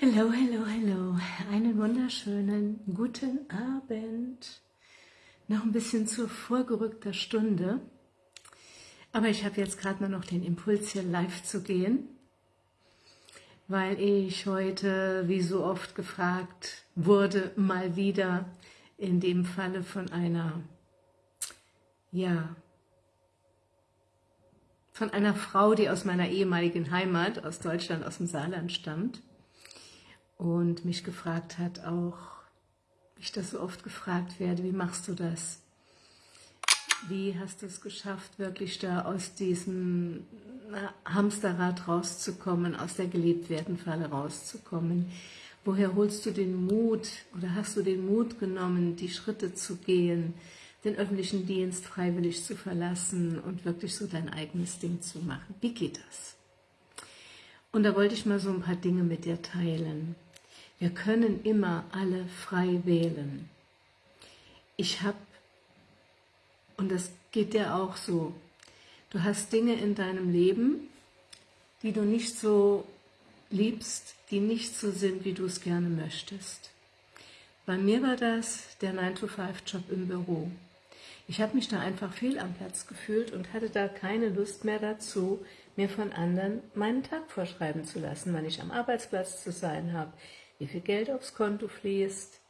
Hallo, hallo, hallo. Einen wunderschönen guten Abend. Noch ein bisschen zu vorgerückter Stunde. Aber ich habe jetzt gerade nur noch den Impuls, hier live zu gehen, weil ich heute, wie so oft gefragt wurde, mal wieder in dem Falle von einer, ja, von einer Frau, die aus meiner ehemaligen Heimat, aus Deutschland, aus dem Saarland stammt, und mich gefragt hat auch, wie ich das so oft gefragt werde, wie machst du das? Wie hast du es geschafft, wirklich da aus diesem Hamsterrad rauszukommen, aus der Gelebtwerden-Falle rauszukommen? Woher holst du den Mut oder hast du den Mut genommen, die Schritte zu gehen, den öffentlichen Dienst freiwillig zu verlassen und wirklich so dein eigenes Ding zu machen? Wie geht das? Und da wollte ich mal so ein paar Dinge mit dir teilen. Wir können immer alle frei wählen. Ich habe, und das geht dir auch so, du hast Dinge in deinem Leben, die du nicht so liebst, die nicht so sind, wie du es gerne möchtest. Bei mir war das der 9-to-5-Job im Büro. Ich habe mich da einfach fehl am Platz gefühlt und hatte da keine Lust mehr dazu, mir von anderen meinen Tag vorschreiben zu lassen, wann ich am Arbeitsplatz zu sein habe, wie viel Geld aufs Konto fließt,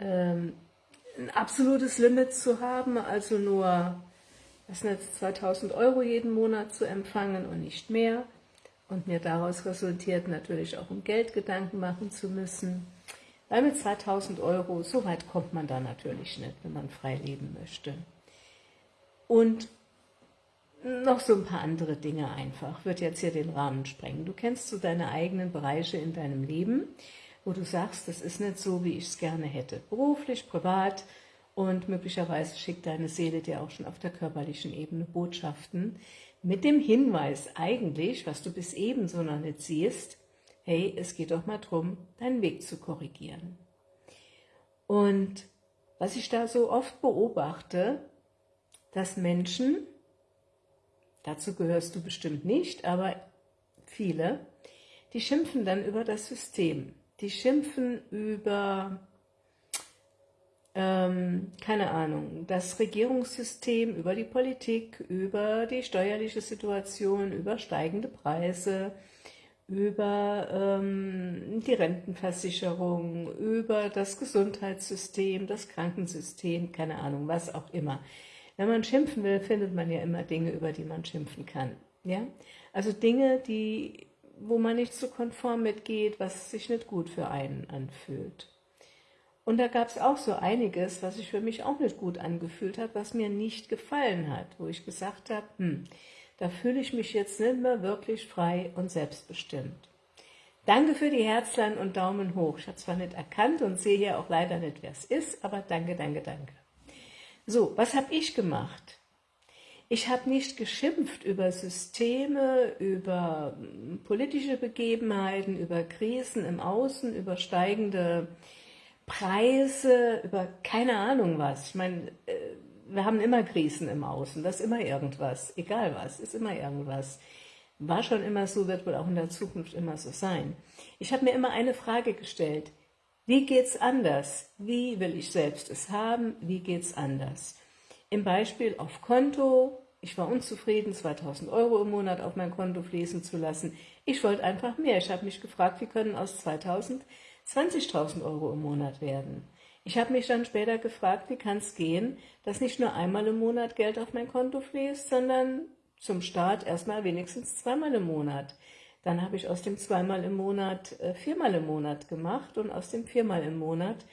ähm, ein absolutes Limit zu haben, also nur das jetzt 2000 Euro jeden Monat zu empfangen und nicht mehr und mir daraus resultiert natürlich auch um Geld Gedanken machen zu müssen, weil mit 2000 Euro, so weit kommt man da natürlich nicht, wenn man frei leben möchte. Und noch so ein paar andere Dinge einfach, wird jetzt hier den Rahmen sprengen. Du kennst so deine eigenen Bereiche in deinem Leben, wo du sagst, das ist nicht so, wie ich es gerne hätte. Beruflich, privat und möglicherweise schickt deine Seele dir auch schon auf der körperlichen Ebene Botschaften mit dem Hinweis eigentlich, was du bis eben so noch nicht siehst, hey, es geht doch mal darum, deinen Weg zu korrigieren. Und was ich da so oft beobachte, dass Menschen, dazu gehörst du bestimmt nicht, aber viele, die schimpfen dann über das System die schimpfen über, ähm, keine Ahnung, das Regierungssystem, über die Politik, über die steuerliche Situation, über steigende Preise, über ähm, die Rentenversicherung, über das Gesundheitssystem, das Krankensystem, keine Ahnung, was auch immer. Wenn man schimpfen will, findet man ja immer Dinge, über die man schimpfen kann. Ja? Also Dinge, die wo man nicht so konform mitgeht, was sich nicht gut für einen anfühlt. Und da gab es auch so einiges, was sich für mich auch nicht gut angefühlt hat, was mir nicht gefallen hat, wo ich gesagt habe, hm, da fühle ich mich jetzt nicht mehr wirklich frei und selbstbestimmt. Danke für die Herzlein und Daumen hoch. Ich habe zwar nicht erkannt und sehe hier auch leider nicht, wer es ist, aber danke, danke, danke. So, was habe ich gemacht? Ich habe nicht geschimpft über Systeme, über hm, politische Begebenheiten, über Krisen im Außen, über steigende Preise, über keine Ahnung was. Ich meine, äh, wir haben immer Krisen im Außen, das ist immer irgendwas, egal was, ist immer irgendwas. War schon immer so, wird wohl auch in der Zukunft immer so sein. Ich habe mir immer eine Frage gestellt, wie geht's anders? Wie will ich selbst es haben? Wie geht's anders? Im Beispiel auf Konto, ich war unzufrieden, 2000 Euro im Monat auf mein Konto fließen zu lassen. Ich wollte einfach mehr. Ich habe mich gefragt, wie können aus 2000 20.000 Euro im Monat werden. Ich habe mich dann später gefragt, wie kann es gehen, dass nicht nur einmal im Monat Geld auf mein Konto fließt, sondern zum Start erstmal wenigstens zweimal im Monat. Dann habe ich aus dem zweimal im Monat äh, viermal im Monat gemacht und aus dem viermal im Monat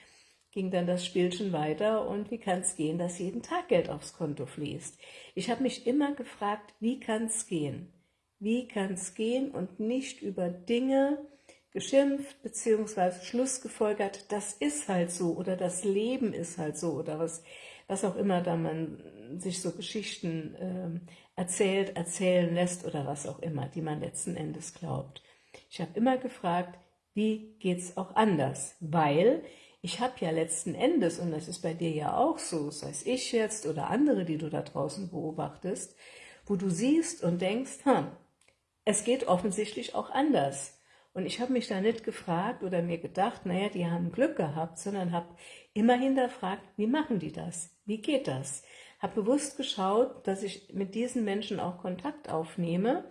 ging dann das Spielchen weiter und wie kann es gehen, dass jeden Tag Geld aufs Konto fließt. Ich habe mich immer gefragt, wie kann es gehen? Wie kann es gehen und nicht über Dinge geschimpft bzw. Schlussgefolgert, das ist halt so oder das Leben ist halt so oder was, was auch immer da man sich so Geschichten äh, erzählt, erzählen lässt oder was auch immer, die man letzten Endes glaubt. Ich habe immer gefragt, wie geht es auch anders? Weil ich habe ja letzten Endes, und das ist bei dir ja auch so, sei es ich jetzt oder andere, die du da draußen beobachtest, wo du siehst und denkst, hm, es geht offensichtlich auch anders. Und ich habe mich da nicht gefragt oder mir gedacht, naja, die haben Glück gehabt, sondern habe immer hinterfragt, wie machen die das? Wie geht das? Habe bewusst geschaut, dass ich mit diesen Menschen auch Kontakt aufnehme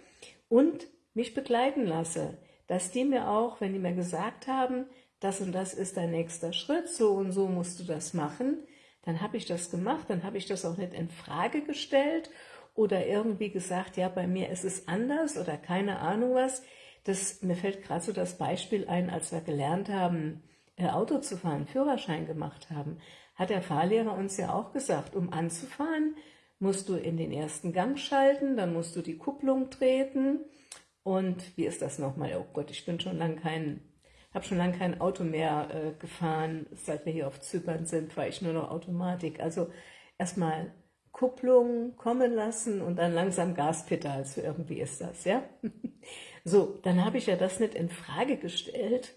und mich begleiten lasse, dass die mir auch, wenn die mir gesagt haben, das und das ist dein nächster Schritt, so und so musst du das machen, dann habe ich das gemacht, dann habe ich das auch nicht in Frage gestellt oder irgendwie gesagt, ja, bei mir ist es anders oder keine Ahnung was. Das, mir fällt gerade so das Beispiel ein, als wir gelernt haben, äh, Auto zu fahren, Führerschein gemacht haben, hat der Fahrlehrer uns ja auch gesagt, um anzufahren, musst du in den ersten Gang schalten, dann musst du die Kupplung treten und wie ist das nochmal? Oh Gott, ich bin schon lange kein, habe schon lange kein Auto mehr äh, gefahren, seit wir hier auf Zypern sind, fahre ich nur noch Automatik. Also erstmal Kupplung kommen lassen und dann langsam Gaspedal, so irgendwie ist das, ja? So, dann habe ich ja das nicht in Frage gestellt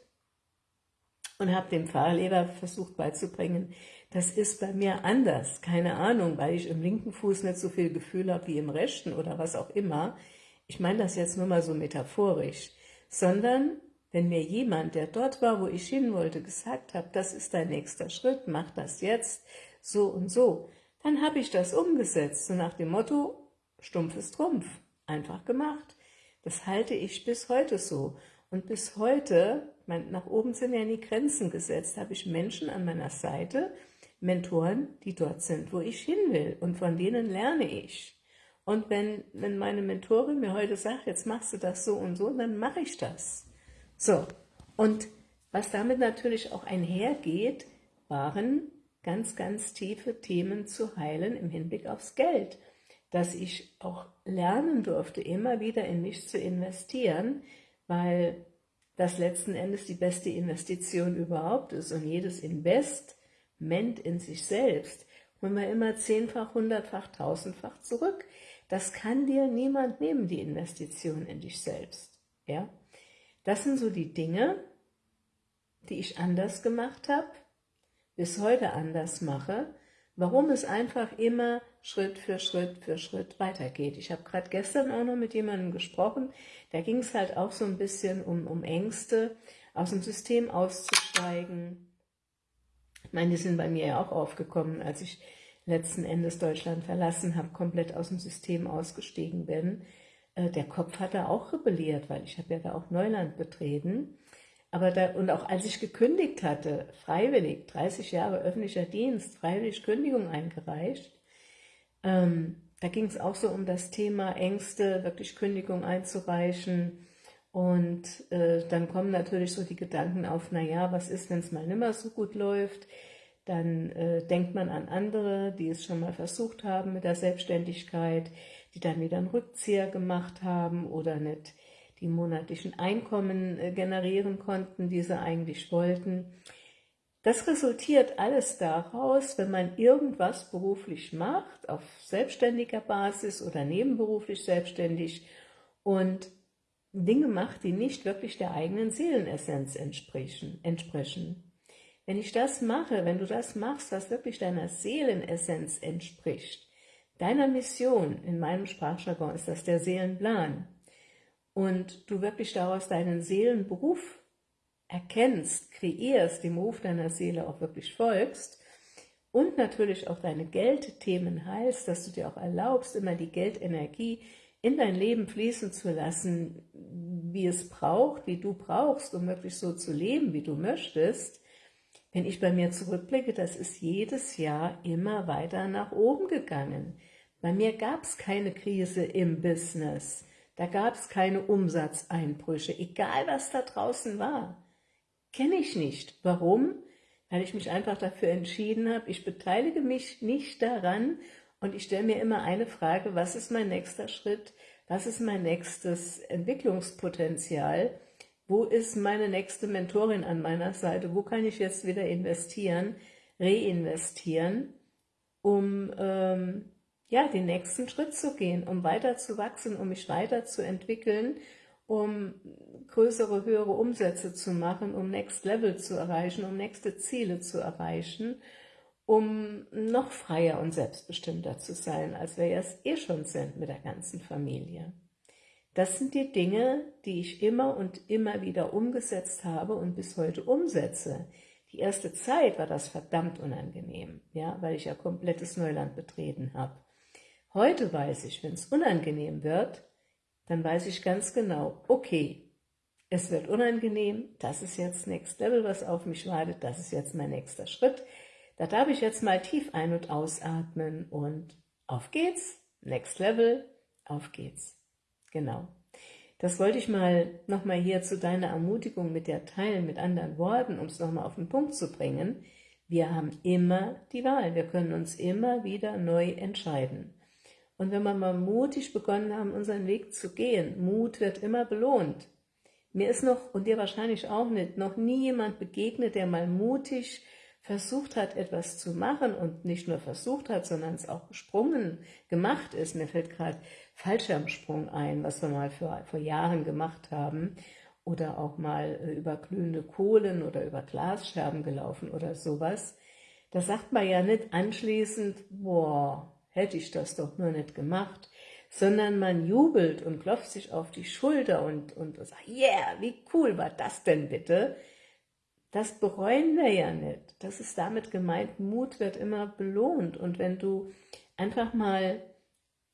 und habe dem Fahrlehrer versucht beizubringen, das ist bei mir anders, keine Ahnung, weil ich im linken Fuß nicht so viel Gefühl habe wie im rechten oder was auch immer. Ich meine das jetzt nur mal so metaphorisch, sondern wenn mir jemand, der dort war, wo ich hin wollte, gesagt hat, das ist dein nächster Schritt, mach das jetzt, so und so, dann habe ich das umgesetzt, so nach dem Motto, stumpf ist Trumpf, einfach gemacht. Das halte ich bis heute so. Und bis heute, mein, nach oben sind ja nie Grenzen gesetzt, habe ich Menschen an meiner Seite, Mentoren, die dort sind, wo ich hin will und von denen lerne ich. Und wenn, wenn meine Mentorin mir heute sagt, jetzt machst du das so und so, dann mache ich das. So, und was damit natürlich auch einhergeht, waren ganz, ganz tiefe Themen zu heilen im Hinblick aufs Geld. Dass ich auch lernen durfte, immer wieder in mich zu investieren, weil das letzten Endes die beste Investition überhaupt ist und jedes Investment in sich selbst holen wir immer zehnfach, hundertfach, tausendfach zurück. Das kann dir niemand nehmen, die Investition in dich selbst. Ja? Das sind so die Dinge, die ich anders gemacht habe, bis heute anders mache, warum es einfach immer Schritt für Schritt für Schritt weitergeht. Ich habe gerade gestern auch noch mit jemandem gesprochen, da ging es halt auch so ein bisschen um, um Ängste, aus dem System auszusteigen. Ich meine, die sind bei mir ja auch aufgekommen, als ich letzten Endes Deutschland verlassen habe, komplett aus dem System ausgestiegen bin. Äh, der Kopf hat da auch rebelliert, weil ich habe ja da auch Neuland betreten. Aber da, und auch als ich gekündigt hatte, freiwillig, 30 Jahre öffentlicher Dienst, freiwillig Kündigung eingereicht, ähm, da ging es auch so um das Thema Ängste, wirklich Kündigung einzureichen. Und äh, dann kommen natürlich so die Gedanken auf, naja, was ist, wenn es mal nimmer so gut läuft? Dann äh, denkt man an andere, die es schon mal versucht haben mit der Selbstständigkeit, die dann wieder einen Rückzieher gemacht haben oder nicht die monatlichen Einkommen äh, generieren konnten, die sie eigentlich wollten. Das resultiert alles daraus, wenn man irgendwas beruflich macht, auf selbstständiger Basis oder nebenberuflich selbstständig und Dinge macht, die nicht wirklich der eigenen Seelenessenz entsprechen. entsprechen. Wenn ich das mache, wenn du das machst, was wirklich deiner Seelenessenz entspricht, deiner Mission, in meinem Sprachjargon ist das der Seelenplan, und du wirklich daraus deinen Seelenberuf erkennst, kreierst, dem Ruf deiner Seele auch wirklich folgst und natürlich auch deine Geldthemen heilst, dass du dir auch erlaubst, immer die Geldenergie in dein Leben fließen zu lassen, wie es braucht, wie du brauchst, um wirklich so zu leben, wie du möchtest, wenn ich bei mir zurückblicke, das ist jedes Jahr immer weiter nach oben gegangen. Bei mir gab es keine Krise im Business. Da gab es keine Umsatzeinbrüche, egal was da draußen war. Kenne ich nicht. Warum? Weil ich mich einfach dafür entschieden habe, ich beteilige mich nicht daran und ich stelle mir immer eine Frage, was ist mein nächster Schritt, was ist mein nächstes Entwicklungspotenzial, wo ist meine nächste Mentorin an meiner Seite, wo kann ich jetzt wieder investieren, reinvestieren, um ähm, ja, den nächsten Schritt zu gehen, um weiter zu wachsen, um mich weiterzuentwickeln, um größere, höhere Umsätze zu machen, um Next Level zu erreichen, um nächste Ziele zu erreichen, um noch freier und selbstbestimmter zu sein, als wir es eh schon sind mit der ganzen Familie. Das sind die Dinge, die ich immer und immer wieder umgesetzt habe und bis heute umsetze. Die erste Zeit war das verdammt unangenehm, ja, weil ich ja komplettes Neuland betreten habe. Heute weiß ich, wenn es unangenehm wird, dann weiß ich ganz genau, okay, es wird unangenehm, das ist jetzt Next Level, was auf mich wartet, das ist jetzt mein nächster Schritt. Da darf ich jetzt mal tief ein- und ausatmen und auf geht's, Next Level, auf geht's. Genau. Das wollte ich mal nochmal hier zu deiner Ermutigung mit der teilen, mit anderen Worten, um es nochmal auf den Punkt zu bringen. Wir haben immer die Wahl, wir können uns immer wieder neu entscheiden. Und wenn wir mal mutig begonnen haben, unseren Weg zu gehen, Mut wird immer belohnt. Mir ist noch, und dir wahrscheinlich auch nicht, noch nie jemand begegnet, der mal mutig versucht hat, etwas zu machen und nicht nur versucht hat, sondern es auch gesprungen gemacht ist. Mir fällt gerade Fallschirmsprung ein, was wir mal für, vor Jahren gemacht haben oder auch mal äh, über glühende Kohlen oder über Glasscherben gelaufen oder sowas. Da sagt man ja nicht anschließend, boah, hätte ich das doch nur nicht gemacht, sondern man jubelt und klopft sich auf die Schulter und, und sagt, yeah, wie cool war das denn bitte? Das bereuen wir ja nicht. Das ist damit gemeint, Mut wird immer belohnt. Und wenn du einfach mal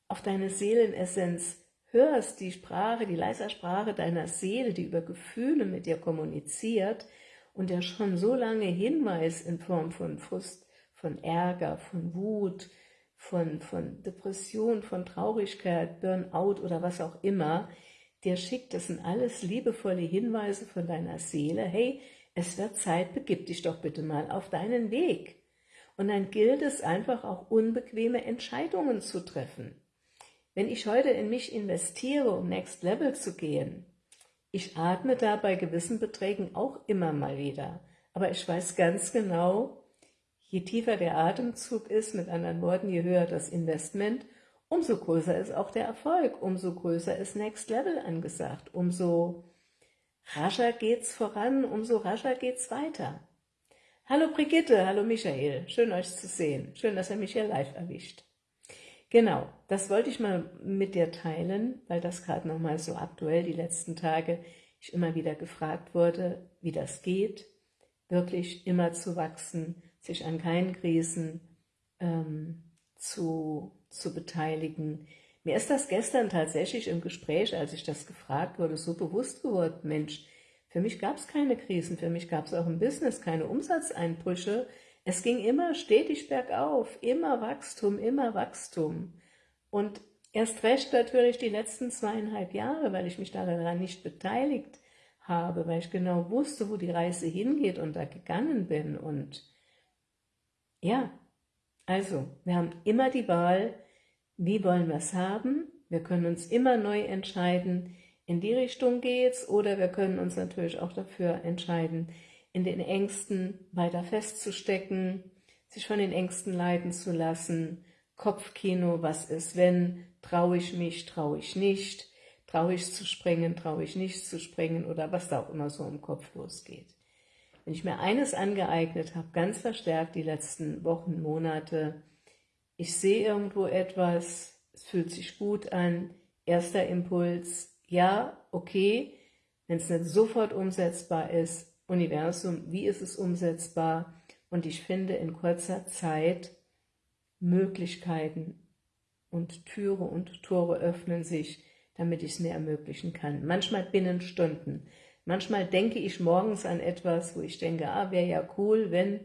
auf deine Seelenessenz hörst, die Sprache, die leise Sprache deiner Seele, die über Gefühle mit dir kommuniziert und der schon so lange Hinweis in Form von Frust, von Ärger, von Wut, von, von Depression, von Traurigkeit, Burnout oder was auch immer, der schickt, das sind alles liebevolle Hinweise von deiner Seele, hey, es wird Zeit, begib dich doch bitte mal auf deinen Weg. Und dann gilt es einfach auch unbequeme Entscheidungen zu treffen. Wenn ich heute in mich investiere, um Next Level zu gehen, ich atme da bei gewissen Beträgen auch immer mal wieder. Aber ich weiß ganz genau, je tiefer der Atemzug ist, mit anderen Worten, je höher das Investment, umso größer ist auch der Erfolg, umso größer ist Next Level angesagt, umso rascher geht's voran, umso rascher geht's weiter. Hallo Brigitte, hallo Michael, schön euch zu sehen, schön, dass ihr mich hier live erwischt. Genau, das wollte ich mal mit dir teilen, weil das gerade nochmal so aktuell die letzten Tage ich immer wieder gefragt wurde, wie das geht, wirklich immer zu wachsen, sich an keinen Krisen ähm, zu, zu beteiligen, mir ist das gestern tatsächlich im Gespräch, als ich das gefragt wurde, so bewusst geworden, Mensch, für mich gab es keine Krisen, für mich gab es auch im Business keine Umsatzeinbrüche. Es ging immer stetig bergauf, immer Wachstum, immer Wachstum. Und erst recht natürlich die letzten zweieinhalb Jahre, weil ich mich daran nicht beteiligt habe, weil ich genau wusste, wo die Reise hingeht und da gegangen bin. Und ja, also, wir haben immer die Wahl, wie wollen wir es haben? Wir können uns immer neu entscheiden, in die Richtung geht's, oder wir können uns natürlich auch dafür entscheiden, in den Ängsten weiter festzustecken, sich von den Ängsten leiten zu lassen, Kopfkino, was ist wenn, traue ich mich, traue ich nicht, traue ich zu springen, traue ich nicht zu springen? Oder was da auch immer so im Kopf losgeht. Wenn ich mir eines angeeignet habe, ganz verstärkt die letzten Wochen, Monate, ich sehe irgendwo etwas, es fühlt sich gut an, erster Impuls, ja, okay, wenn es nicht sofort umsetzbar ist, Universum, wie ist es umsetzbar? Und ich finde in kurzer Zeit Möglichkeiten und Türe und Tore öffnen sich, damit ich es mir ermöglichen kann. Manchmal binnen Stunden. Manchmal denke ich morgens an etwas, wo ich denke, ah, wäre ja cool, wenn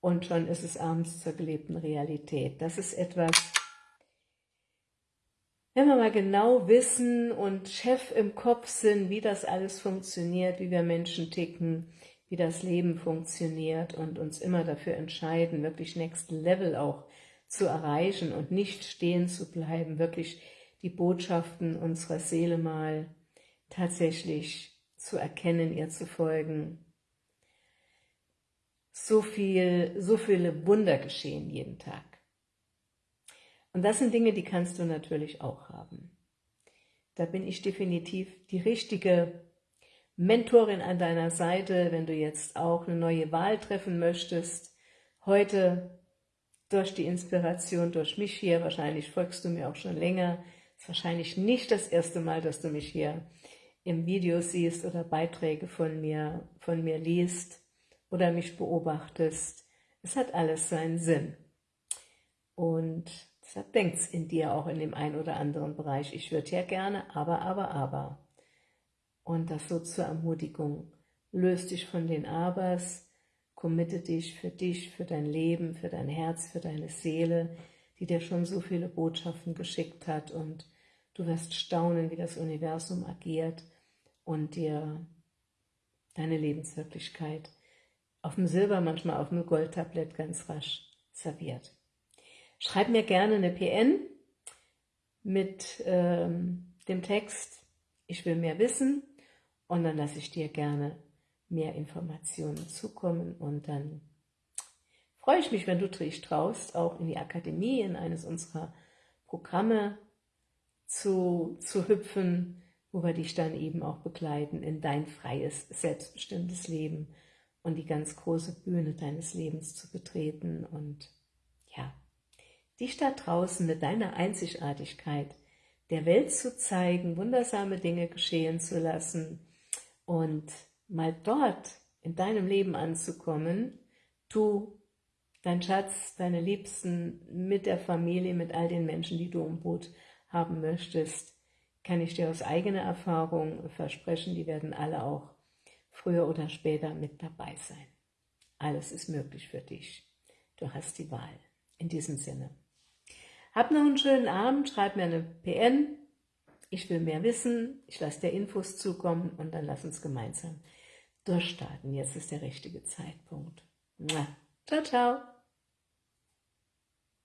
und schon ist es abends zur gelebten Realität. Das ist etwas, wenn wir mal genau wissen und Chef im Kopf sind, wie das alles funktioniert, wie wir Menschen ticken, wie das Leben funktioniert und uns immer dafür entscheiden, wirklich Next Level auch zu erreichen und nicht stehen zu bleiben, wirklich die Botschaften unserer Seele mal tatsächlich zu erkennen, ihr zu folgen, so, viel, so viele Wunder geschehen jeden Tag. Und das sind Dinge, die kannst du natürlich auch haben. Da bin ich definitiv die richtige Mentorin an deiner Seite, wenn du jetzt auch eine neue Wahl treffen möchtest. Heute durch die Inspiration, durch mich hier, wahrscheinlich folgst du mir auch schon länger, ist wahrscheinlich nicht das erste Mal, dass du mich hier im Video siehst oder Beiträge von mir, von mir liest oder mich beobachtest. Es hat alles seinen Sinn. Und deshalb denkt es in dir auch in dem einen oder anderen Bereich. Ich würde ja gerne, aber, aber, aber. Und das so zur Ermutigung. Löst dich von den Abers, committe dich für dich, für dein Leben, für dein Herz, für deine Seele, die dir schon so viele Botschaften geschickt hat und du wirst staunen, wie das Universum agiert und dir deine Lebenswirklichkeit auf dem Silber, manchmal auf dem Goldtablett ganz rasch serviert. Schreib mir gerne eine PN mit ähm, dem Text, ich will mehr wissen. Und dann lasse ich dir gerne mehr Informationen zukommen. Und dann freue ich mich, wenn du dich traust, auch in die Akademie, in eines unserer Programme zu, zu hüpfen, wo wir dich dann eben auch begleiten in dein freies, selbstbestimmtes Leben und die ganz große Bühne deines Lebens zu betreten. Und ja, dich da draußen mit deiner Einzigartigkeit der Welt zu zeigen, wundersame Dinge geschehen zu lassen und mal dort in deinem Leben anzukommen, du dein Schatz, deine Liebsten, mit der Familie, mit all den Menschen, die du im Boot haben möchtest, kann ich dir aus eigener Erfahrung versprechen, die werden alle auch früher oder später mit dabei sein. Alles ist möglich für dich. Du hast die Wahl. In diesem Sinne. Hab noch einen schönen Abend, schreib mir eine PN. Ich will mehr wissen, ich lasse dir Infos zukommen und dann lass uns gemeinsam durchstarten. Jetzt ist der richtige Zeitpunkt. Ciao, ciao.